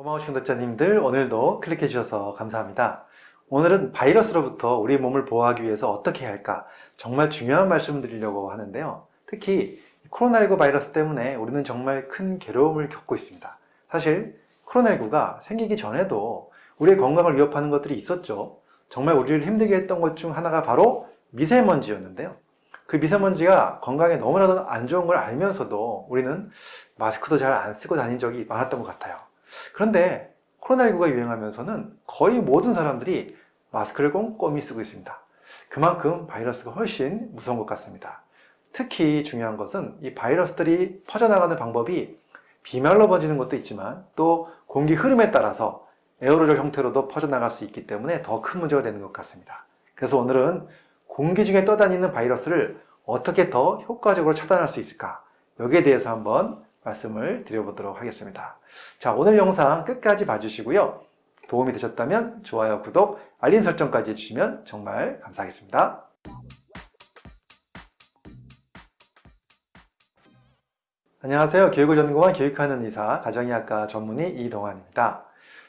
고마우신 구독자님들 오늘도 클릭해 주셔서 감사합니다. 오늘은 바이러스로부터 우리 몸을 보호하기 위해서 어떻게 해야 할까 정말 중요한 말씀을 드리려고 하는데요. 특히 코로나19 바이러스 때문에 우리는 정말 큰 괴로움을 겪고 있습니다. 사실 코로나19가 생기기 전에도 우리의 건강을 위협하는 것들이 있었죠. 정말 우리를 힘들게 했던 것 중 하나가 바로 미세먼지였는데요. 그 미세먼지가 건강에 너무나도 안 좋은 걸 알면서도 우리는 마스크도 잘 안 쓰고 다닌 적이 많았던 것 같아요. 그런데 코로나19가 유행하면서는 거의 모든 사람들이 마스크를 꼼꼼히 쓰고 있습니다. 그만큼 바이러스가 훨씬 무서운 것 같습니다. 특히 중요한 것은 이 바이러스들이 퍼져나가는 방법이 비말로 번지는 것도 있지만 또 공기 흐름에 따라서 에어로졸 형태로도 퍼져나갈 수 있기 때문에 더 큰 문제가 되는 것 같습니다. 그래서 오늘은 공기 중에 떠다니는 바이러스를 어떻게 더 효과적으로 차단할 수 있을까 여기에 대해서 한번 말씀을 드려보도록 하겠습니다. 자 오늘 영상 끝까지 봐주시고요. 도움이 되셨다면 좋아요, 구독, 알림 설정까지 해주시면 정말 감사하겠습니다. 안녕하세요. 교육을 전공한 교육하는 의사, 가정의학과 전문의 이동환입니다.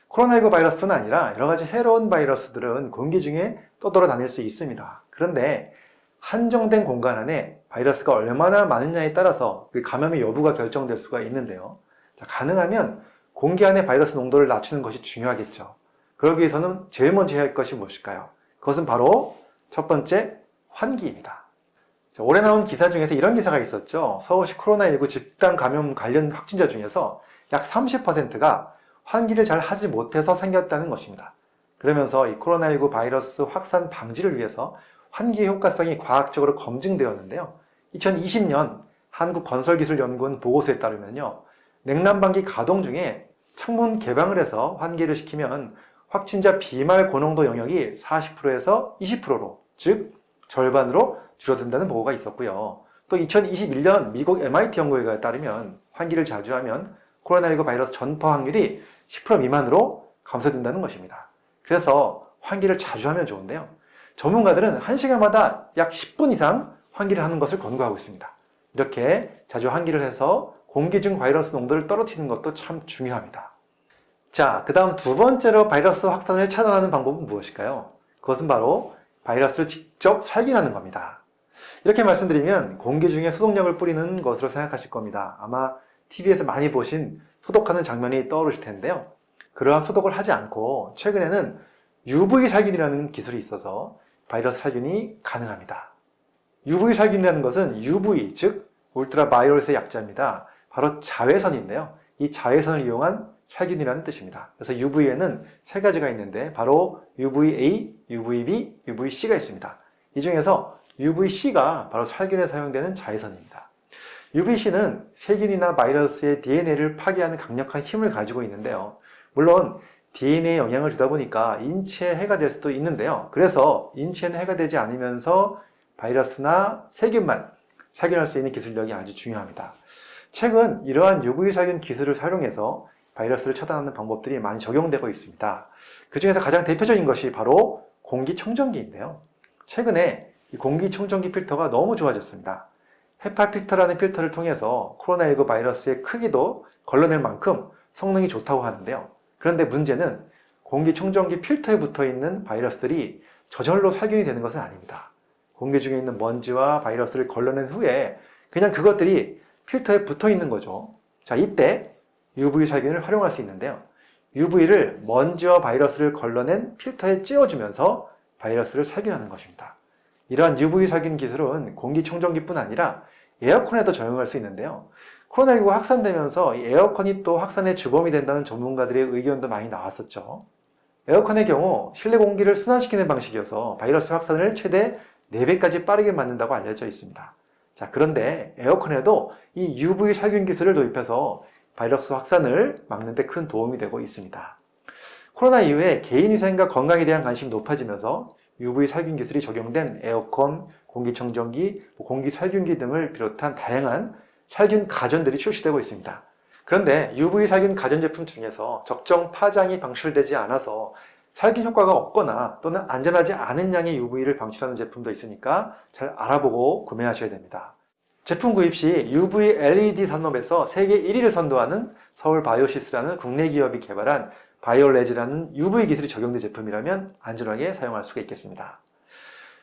코로나19 바이러스뿐 아니라 여러 가지 해로운 바이러스들은 공기 중에 떠돌아다닐 수 있습니다. 그런데 한정된 공간 안에 바이러스가 얼마나 많으냐에 따라서 그 감염의 여부가 결정될 수가 있는데요. 자, 가능하면 공기 안에 바이러스 농도를 낮추는 것이 중요하겠죠. 그러기 위해서는 제일 먼저 해야 할 것이 무엇일까요? 그것은 바로 첫 번째 환기입니다. 자, 올해 나온 기사 중에서 이런 기사가 있었죠. 서울시 코로나19 집단 감염 관련 확진자 중에서 약 30%가 환기를 잘 하지 못해서 생겼다는 것입니다. 그러면서 이 코로나19 바이러스 확산 방지를 위해서 환기의 효과성이 과학적으로 검증되었는데요. 2020년 한국건설기술연구원 보고서에 따르면요. 냉난방기 가동 중에 창문 개방을 해서 환기를 시키면 확진자 비말 고농도 영역이 40%에서 20%로 즉 절반으로 줄어든다는 보고가 있었고요. 또 2021년 미국 MIT 연구 결과에 따르면 환기를 자주 하면 코로나19 바이러스 전파 확률이 10% 미만으로 감소된다는 것입니다. 그래서 환기를 자주 하면 좋은데요. 전문가들은 1시간마다 약 10분 이상 환기를 하는 것을 권고하고 있습니다. 이렇게 자주 환기를 해서 공기 중 바이러스 농도를 떨어뜨리는 것도 참 중요합니다. 자, 그 다음 두 번째로 바이러스 확산을 차단하는 방법은 무엇일까요? 그것은 바로 바이러스를 직접 살균하는 겁니다. 이렇게 말씀드리면 공기 중에 소독약을 뿌리는 것으로 생각하실 겁니다. 아마 TV에서 많이 보신 소독하는 장면이 떠오르실 텐데요. 그러한 소독을 하지 않고 최근에는 UV 살균이라는 기술이 있어서 바이러스 살균이 가능합니다. UV 살균이라는 것은 UV, 즉 울트라 바이러스의 약자입니다. 바로 자외선인데요. 이 자외선을 이용한 살균이라는 뜻입니다. 그래서 UV에는 세 가지가 있는데 바로 UVA, UVB, UVC가 있습니다. 이 중에서 UVC가 바로 살균에 사용되는 자외선입니다. UVC는 세균이나 바이러스의 DNA를 파괴하는 강력한 힘을 가지고 있는데요. 물론 DNA에 영향을 주다 보니까 인체에 해가 될 수도 있는데요. 그래서 인체는 해가 되지 않으면서 바이러스나 세균만 살균할 수 있는 기술력이 아주 중요합니다. 최근 이러한 UV 살균 기술을 활용해서 바이러스를 차단하는 방법들이 많이 적용되고 있습니다. 그 중에서 가장 대표적인 것이 바로 공기청정기인데요. 최근에 이 공기청정기 필터가 너무 좋아졌습니다. 헤파 필터라는 필터를 통해서 코로나19 바이러스의 크기도 걸러낼 만큼 성능이 좋다고 하는데요. 그런데 문제는 공기청정기 필터에 붙어있는 바이러스들이 저절로 살균이 되는 것은 아닙니다. 공기 중에 있는 먼지와 바이러스를 걸러낸 후에 그냥 그것들이 필터에 붙어있는 거죠. 자, 이때 UV 살균을 활용할 수 있는데요. UV를 먼지와 바이러스를 걸러낸 필터에 찌워주면서 바이러스를 살균하는 것입니다. 이러한 UV 살균 기술은 공기청정기뿐 아니라 에어컨에도 적용할 수 있는데요. 코로나19가 확산되면서 에어컨이 또 확산의 주범이 된다는 전문가들의 의견도 많이 나왔었죠. 에어컨의 경우 실내 공기를 순환시키는 방식이어서 바이러스 확산을 최대 4배까지 빠르게 막는다고 알려져 있습니다. 자, 그런데 에어컨에도 이 UV 살균 기술을 도입해서 바이러스 확산을 막는 데 큰 도움이 되고 있습니다. 코로나 이후에 개인위생과 건강에 대한 관심이 높아지면서 UV 살균 기술이 적용된 에어컨, 공기청정기, 뭐 공기살균기 등을 비롯한 다양한 살균 가전들이 출시되고 있습니다. 그런데 UV 살균 가전제품 중에서 적정 파장이 방출되지 않아서 살균 효과가 없거나 또는 안전하지 않은 양의 UV를 방출하는 제품도 있으니까 잘 알아보고 구매하셔야 됩니다. 제품 구입 시 UV LED 산업에서 세계 1위를 선도하는 서울 바이오시스라는 국내 기업이 개발한 바이올레즈라는 UV 기술이 적용된 제품이라면 안전하게 사용할 수가 있겠습니다.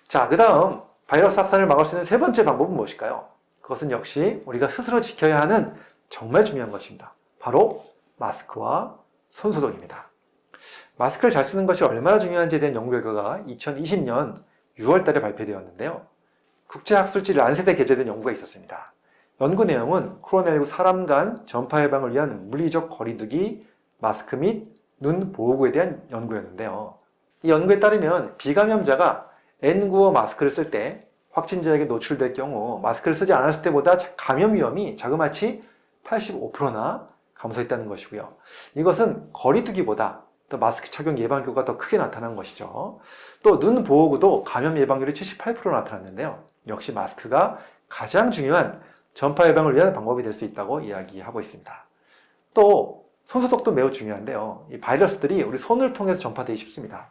자, 그 다음 바이러스 확산을 막을 수 있는 세 번째 방법은 무엇일까요? 그것은 역시 우리가 스스로 지켜야 하는 정말 중요한 것입니다. 바로 마스크와 손소독입니다. 마스크를 잘 쓰는 것이 얼마나 중요한지에 대한 연구 결과가 2020년 6월 달에 발표되었는데요. 국제학술지 란셋에 게재된 연구가 있었습니다. 연구 내용은 코로나19 사람 간 전파 예방을 위한 물리적 거리두기, 마스크 및 눈 보호구에 대한 연구였는데요. 이 연구에 따르면 비감염자가 N95 마스크를 쓸 때 확진자에게 노출될 경우 마스크를 쓰지 않았을 때보다 감염 위험이 자그마치 85%나 감소했다는 것이고요. 이것은 거리 두기보다 또 마스크 착용 예방 효과가 더 크게 나타난 것이죠. 또 눈 보호구도 감염 예방률이 78% 나타났는데요. 역시 마스크가 가장 중요한 전파 예방을 위한 방법이 될 수 있다고 이야기하고 있습니다. 또 손소독도 매우 중요한데요. 이 바이러스들이 우리 손을 통해서 전파되기 쉽습니다.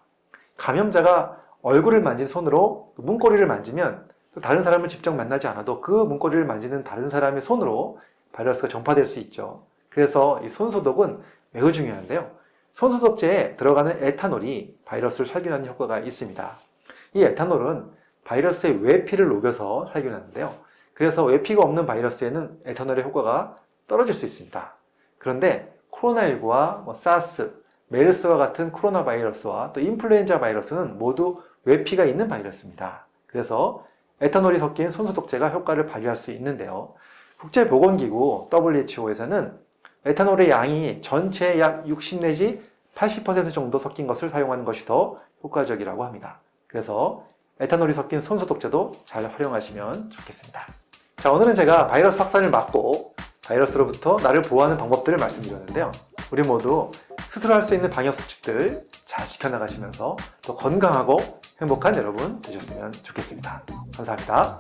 감염자가 얼굴을 만진 손으로 문고리를 만지면 또 다른 사람을 직접 만나지 않아도 그 문고리를 만지는 다른 사람의 손으로 바이러스가 전파될 수 있죠. 그래서 이 손소독은 매우 중요한데요. 손소독제에 들어가는 에탄올이 바이러스를 살균하는 효과가 있습니다. 이 에탄올은 바이러스의 외피를 녹여서 살균하는데요. 그래서 외피가 없는 바이러스에는 에탄올의 효과가 떨어질 수 있습니다. 그런데 코로나19와 뭐 사스, 메르스와 같은 코로나 바이러스와 또 인플루엔자 바이러스는 모두 외피가 있는 바이러스입니다. 그래서 에탄올이 섞인 손소독제가 효과를 발휘할 수 있는데요. 국제보건기구 WHO에서는 에탄올의 양이 전체의 약 60 내지 80% 정도 섞인 것을 사용하는 것이 더 효과적이라고 합니다. 그래서 에탄올이 섞인 손소독제도 잘 활용하시면 좋겠습니다. 자, 오늘은 제가 바이러스 확산을 막고 바이러스로부터 나를 보호하는 방법들을 말씀드렸는데요. 우리 모두 스스로 할 수 있는 방역 수칙들 잘 지켜나가시면서 더 건강하고 행복한 여러분 되셨으면 좋겠습니다. 감사합니다.